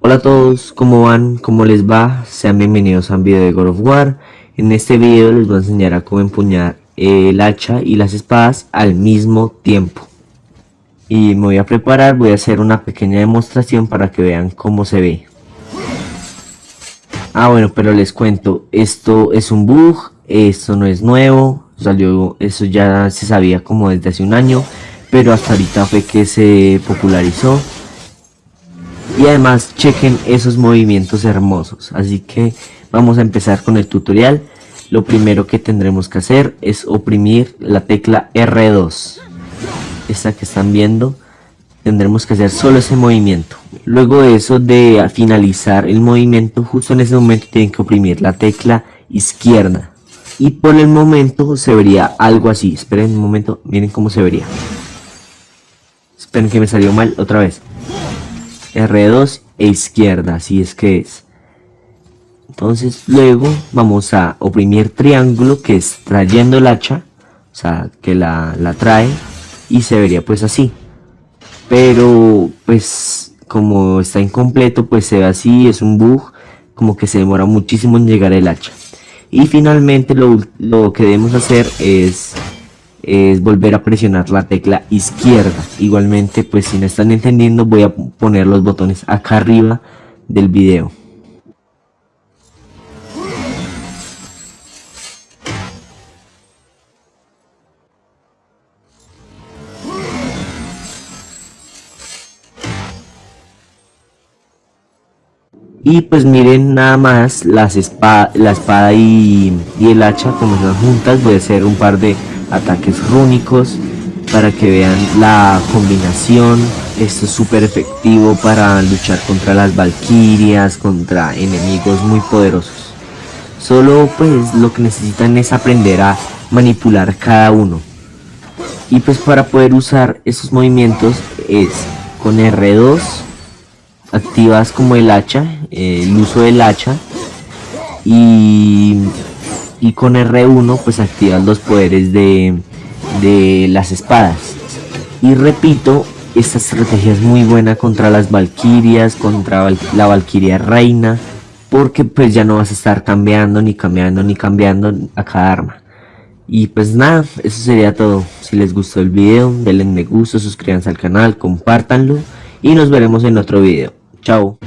Hola a todos, ¿cómo van? ¿Cómo les va? Sean bienvenidos a un video de God of War. En este video les voy a enseñar a cómo empuñar el hacha y las espadas al mismo tiempo. Y me voy a preparar, voy a hacer una pequeña demostración para que vean cómo se ve. Ah bueno, pero les cuento, esto es un bug, esto no es nuevo, salió, eso ya se sabía como desde hace un año, pero hasta ahorita fue que se popularizó. Y además chequen esos movimientos hermosos. Así que vamos a empezar con el tutorial. Lo primero que tendremos que hacer es oprimir la tecla R2 esta que están viendo tendremos que hacer solo ese movimiento. Luego de eso de finalizar el movimiento justo en ese momento tienen que oprimir la tecla izquierda. Y por el momento se vería algo así. Esperen un momento miren cómo se vería esperen que me salió mal otra vez R2 e izquierda, así es que es. Entonces luego vamos a oprimir triángulo que es trayendo el hacha, o sea que la, la trae y se vería pues así. Pero pues como está incompleto pues se ve así, es un bug, como que se demora muchísimo en llegar el hacha. Y finalmente lo, lo que debemos hacer es es volver a presionar la tecla izquierda. Igualmente pues si no están entendiendo voy a poner los botones acá arriba del video. Y pues miren nada más las la espada y, y el hacha como están juntas. Voy a hacer un par de ataques rúnicos para que vean la combinación. Esto es súper efectivo para luchar contra las valquirias contra enemigos muy poderosos. Solo pues lo que necesitan es aprender a manipular cada uno. Y pues para poder usar esos movimientos es con R2 activas como el hacha el uso del hacha y y con R1 pues activan los poderes de, de las espadas. Y repito esta estrategia es muy buena contra las valquirias contra la valquiria reina porque pues ya no vas a estar cambiando ni cambiando ni cambiando a cada arma. Y pues nada eso sería todo. Si les gustó el video denle me gusta suscríbanse al canal compártanlo y nos veremos en otro video. Chao